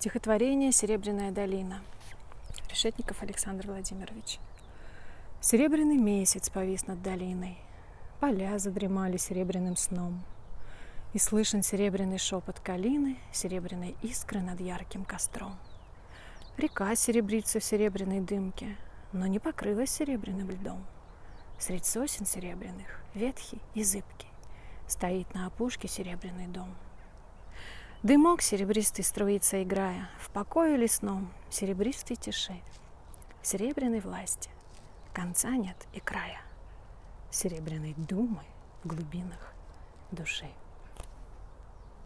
Стихотворение «Серебряная долина». Решетников Александр Владимирович. Серебряный месяц повис над долиной, Поля задремали серебряным сном, И слышен серебряный шепот калины, Серебряной искры над ярким костром. Река серебрится в серебряной дымке, Но не покрылась серебряным льдом. Средь сосен серебряных, ветхий и зыбкий, Стоит на опушке серебряный дом — Дымок серебристый струится, играя В покое лесном. Серебристой тиши, Серебряной власти. Конца нет и края, Серебряной думы в глубинах души.